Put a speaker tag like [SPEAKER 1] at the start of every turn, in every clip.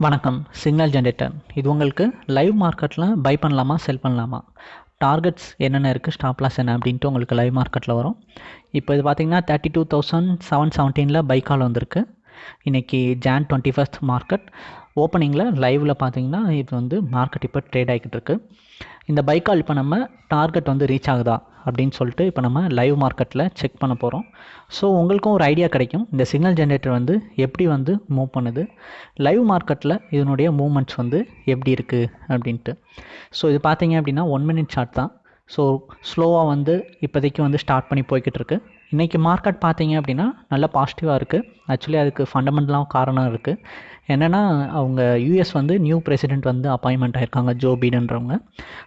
[SPEAKER 1] வணக்கம் signal generator இது உங்களுக்கு லைவ் மார்க்கெட்டில் பை பண்ணலாமா செல் பண்ணலாமா? டார்கெட்ஸ் என்னென்ன இருக்குது ஸ்டாப் லாஸ் என்ன அப்படின்ட்டு உங்களுக்கு லைவ் மார்க்கெட்டில் வரும். இப்போ இது பார்த்தீங்கன்னா தேர்ட்டி டூ தௌசண்ட் செவன் செவன்டீனில் பை கால் வந்திருக்கு. இன்றைக்கி ஜான் டுவெண்ட்டி ஃபஸ்ட் மார்க்கெட் ஓப்பனிங்கில் லைவில் பார்த்தீங்கன்னா இது வந்து மார்க்கெட் இப்போ ட்ரேட் ஆகிக்கிட்டு இருக்குது இந்த பைக்கால் இப்போ நம்ம டார்கெட் வந்து ரீச் ஆகுதா? அப்படின்னு சொல்லிட்டு இப்போ நம்ம லைவ் மார்க்கெட்டில் செக் பண்ண போகிறோம் ஸோ உங்களுக்கும் ஒரு ஐடியா கிடைக்கும். இந்த சிக்னல் ஜென்ரேட்டர் வந்து எப்படி வந்து மூவ் பண்ணுது? லைவ் மார்க்கெட்டில் இதனுடைய மூமெண்ட்ஸ் வந்து எப்படி இருக்குது அப்படின்ட்டு. ஸோ இது பார்த்தீங்க அப்படின்னா ஒன் மினிட் சார்ட் தான். ஸோ ஸ்லோவாக வந்து இப்போதைக்கு வந்து ஸ்டார்ட் பண்ணி போய்கிட்டு இருக்கு. இன்றைக்கி மார்க்கெட் பார்த்தீங்க அப்படின்னா நல்ல பாசிட்டிவாக இருக்குது ஆக்சுவலி அதுக்கு ஃபண்டமெண்டலாக காரணம் இருக்குது என்னென்னா அவங்க யூஎஸ் வந்து நியூ பிரசிடெண்ட் வந்து அப்பாயின்மெண்ட் ஆயிருக்காங்க ஜோ பீடன்றவங்க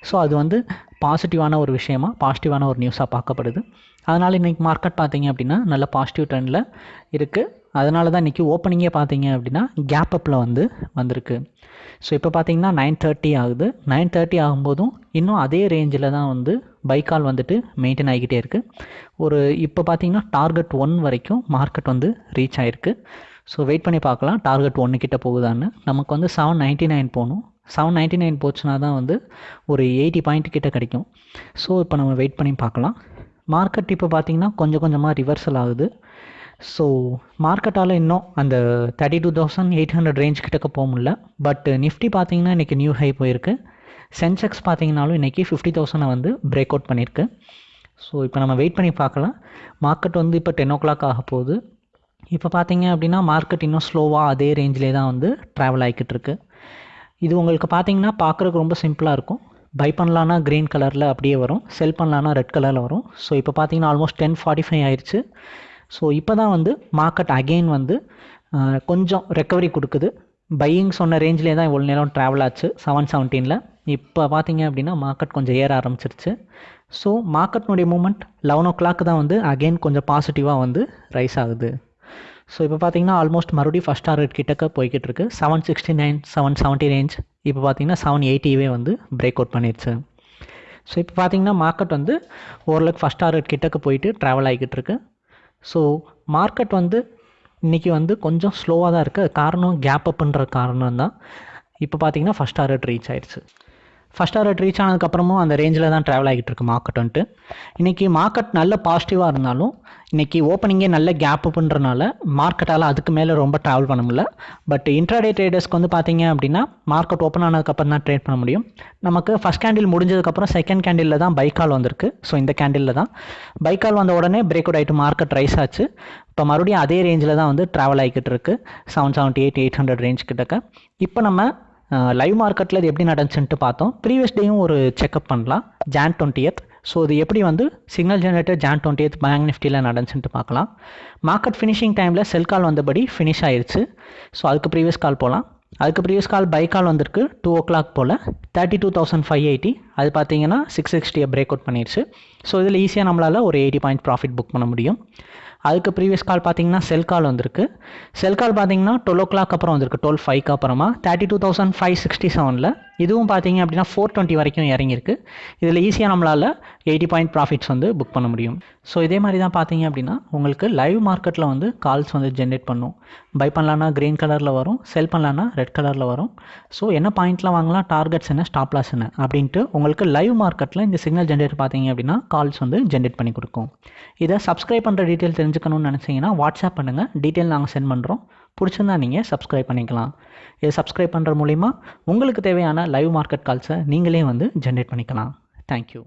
[SPEAKER 1] ஸோ அது வந்து பாசிட்டிவான ஒரு விஷயமா பாசிட்டிவான ஒரு நியூஸாக பார்க்கப்படுது. அதனால் இன்றைக்கி மார்க்கெட் பார்த்தீங்க அப்படின்னா நல்ல பாசிட்டிவ் ட்ரெண்டில் இருக்குது அதனால தான் இன்றைக்கி ஓப்பனிங்கே பார்த்தீங்க அப்படின்னா கேப் அப்பில் வந்து வந்திருக்கு. ஸோ இப்போ பார்த்தீங்கன்னா நைன் தேர்ட்டி ஆகுது. நைன் தேர்ட்டி ஆகும்போதும் இன்னும் அதே ரேஞ்சில் தான் வந்து பைக்கால் வந்துட்டு மெயின்டைன் ஆகிக்கிட்டே இருக்குது ஒரு இப்போ பார்த்தீங்கன்னா டார்கெட் ஒன் வரைக்கும் மார்க்கெட் வந்து ரீச் ஆகிருக்கு ஸோ வெயிட் பண்ணி பார்க்கலாம் டார்கெட் ஒன்று கிட்ட போகுதான்னு. நமக்கு வந்து செவன் நைன்ட்டி நைன் போகணும். செவன் நைன்ட்டி நைன் போச்சுன்னா தான் வந்து ஒரு எயிட்டி பாயிண்ட் கிட்ட கிடைக்கும். ஸோ இப்போ நம்ம வெயிட் பண்ணி பார்க்கலாம். மார்க்கெட் இப்போ பார்த்திங்கன்னா கொஞ்சம் கொஞ்சமாக ரிவர்சல் ஆகுது. ஸோ மார்க்கெட்டால் இன்னும் அந்த thirty two thousand eight hundred range கிட்டக்க போக முடியல. பட் நிஃப்டி பார்த்தீங்கன்னா இன்றைக்கி நியூ ஹை போயிருக்கு. சென்செக்ஸ் பார்த்தீங்கனாலும் இன்றைக்கி ஃபிஃப்டி தௌசண்டை வந்து பிரேக் அவுட் பண்ணியிருக்கு ஸோ இப்போ நம்ம வெயிட் பண்ணி பார்க்கலாம். மார்க்கெட் வந்து இப்போ டென் ஓ கிளாக் ஆக போகுது. இப்போ பார்த்தீங்க அப்படின்னா மார்க்கெட் இன்னும் ஸ்லோவாக அதே ரேஞ்சிலே தான் வந்து ட்ராவல் ஆகிக்கிட்டு இருக்குது இது உங்களுக்கு பார்த்தீங்கன்னா பார்க்குறக்கு ரொம்ப சிம்பிளாக இருக்கும். பை பண்ணலான்னா க்ரீன் கலரில் அப்படியே வரும். செல் பண்ணலான்னா ரெட் கலரில் வரும். ஸோ இப்போ பார்த்தீங்கன்னா ஆல்மோஸ்ட் டென் ஃபார்ட்டி ஃபைவ் ஆயிடுச்சு ஸோ இப்போ தான் வந்து மார்க்கெட் அகெயின் வந்து கொஞ்சம் ரெக்கவரி கொடுக்குது. பையிங் சொன்ன ரேஞ்சிலே தான் இவ்வளோ நேரம் ட்ராவல் ஆச்சு. செவன் செவன்டீனில் இப்போ பார்த்தீங்க அப்படின்னா மார்க்கெட் கொஞ்சம் ஏற ஆரம்பிச்சிருச்சு. ஸோ மார்க்கெட்னுடைய மூமெண்ட் லெவன் ஓ கிளாக் தான் வந்து அகெயின் கொஞ்சம் பாசிட்டிவாக வந்து ரைஸ் ஆகுது. ஸோ இப்போ பார்த்தீங்கன்னா ஆல்மோஸ்ட் மறுபடியும் ஃபஸ்ட் டார்கெட் கிட்டக்க போய்கிட்டு இருக்கு seven sixty nine seven seventy range இப்போ பார்த்தீங்கன்னா செவன் எயிட்டிவே வந்து பிரேக் அவுட் பண்ணிடுச்சு ஸோ இப்போ பார்த்தீங்கன்னா மார்க்கெட் வந்து ஓரளவுக்கு ஃபஸ்ட் டார்கெட் கிட்டக்க போயிட்டு ட்ராவல் ஆகிக்கிட்டு இருக்கு ஸோ மார்க்கெட் வந்து இன்றைக்கி வந்து கொஞ்சம் ஸ்லோவாக தான் இருக்குது காரணம் கேப் அப்புன்ற காரணம் தான் இப்போ பார்த்தீங்கன்னா ஃபஸ்ட் டார்கெட் ரீச் ஆயிடுச்சு ஃபஸ்ட் டார்கெட் ரீச் ஆனதுக்கப்புறமும் அந்த ரேஞ்சில் தான் ட்ராவல் ஆகிட்டு இருக்கு மார்க்கெட் வந்துட்டு. இன்றைக்கி மார்க்கெட் நல்ல பாசிட்டிவாக இருந்தாலும் இன்றைக்கி ஓப்பனிங்கே நல்ல கேப் பண்ணுறனால மார்க்கெட்டால் அதுக்கு மேலே ரொம்ப ட்ராவல் பண்ண முடியல. பட் இன்ட்ராடே ட்ரேடர்ஸ்க்கு வந்து பார்த்தீங்க அப்படின்னா மார்க்கெட் ஓப்பன் ஆனதுக்கப்புறம் தான் ட்ரேட் பண்ண முடியும். நமக்கு ஃபஸ்ட் கேண்டில் முடிஞ்சதுக்கப்புறம் செகண்ட் கேண்டிலில் தான் பைக்கால் வந்திருக்கு. ஸோ இந்த கேண்டிலில் தான் பைக்கால் வந்த உடனே பிரேக் அவுட் ஆகிட்டு மார்க்கெட் ரைஸ் ஆச்சு. இப்போ மறுபடியும் அதே ரேஞ்சில் தான் வந்து ட்ராவல் ஆகிக்கிட்டு இருக்குது seven seventy eight eight hundred range கிட்டக்க. இப்போ நம்ம லைவ் மார்க்கெட்டில் இது எப்படி நடந்துச்சுன்ட்டு பார்த்தோம். ப்ரீவியஸ் டேயும் ஒரு செக்அப் பண்ணலாம். ஜான் டுவெண்ட்டியத் ஸோ இது எப்படி வந்து signal generator Jan twentieth bank நிஃப்டியில் நடந்துச்சுன்ட்டு பார்க்கலாம். மார்க்கெட் ஃபினிஷிங் டைமில் செல் கால் வந்தபடி ஃபினிஷ் ஆயிடுச்சு ஸோ அதுக்கு ப்ரீவியஸ் கால் போகலாம் அதுக்கு ப்ரீவியஸ் கால் பை கால் வந்திருக்கு. டூ ஓ கிளாக் போல். Thirty two thousand five eighty அது பார்த்தீங்கன்னா சிக்ஸ் சிக்ஸ்டியை பிரேக் அவுட் பண்ணிடுச்சு ஸோ இதில் ஈஸியாக நம்மளால் ஒரு எயிட்டி பாயிண்ட் ப்ராஃபிட் புக் பண்ண முடியும். அதுக்கு ப்ரீவியஸ் கால் பார்த்தீங்கன்னா செல் கால் வந்திருக்கு. செல் கால் பார்த்தீங்கன்னா டுவெல் ஓ கிளாக் அப்புறம் வந்திருக்கு. டுவெல் ஃபைவ்க்கு அப்புறமா thirty two thousand five sixty செவனில் இதுவும் பார்த்தீங்க அப்படின்னா ஃபோர் டுவெண்ட்டி வரைக்கும் இறங்கியிருக்கு. இதில் ஈஸியாக நம்மளால் எயிட்டி பாயிண்ட் ப்ராஃபிட்ஸ் வந்து புக் பண்ண முடியும். ஸோ இதே மாதிரி தான் பார்த்தீங்க அப்படின்னா உங்களுக்கு லைவ் மார்க்கெட்டில் வந்து கால்ஸ் வந்து ஜென்ரேட் பண்ணும். பை பண்ணலான்னா க்ரீன் கலரில் வரும். செல் பண்ணலான்னா ரெட் கலரில் வரும். ஸோ என்ன பாயிண்ட்லாம் வாங்கலாம்? டார்கெட்ஸ் என்ன? ஸ்டாப் லாஸ் என்ன? அப்படின்ட்டு உங்களுக்கு லைவ் மார்க்கெட்டில் இந்த சிக்னல் ஜென்ரேட் பார்த்தீங்க அப்படின்னா கால்ஸ் வந்து ஜென்ரேட் பண்ணி கொடுக்கும். இதை சப்ஸ்கிரைப் பண்ணுற டீட்டெயில் தெரிஞ்சுக்கணும்னு நினச்சிங்கன்னா வாட்ஸ்அப் பண்ணுங்கள் டீட்டெயில் நாங்கள் சென்ட் பண்ணுறோம் பிடிச்சிருந்தா நீங்கள் சப்ஸ்கிரைப் பண்ணிக்கலாம். இதை சப்ஸ்கிரைப் பண்ணுற மூலிமா உங்களுக்கு தேவையான லைவ் மார்க்கெட் கால்ஸை நீங்களே வந்து ஜென்ரேட் பண்ணிக்கலாம். தேங்க்யூ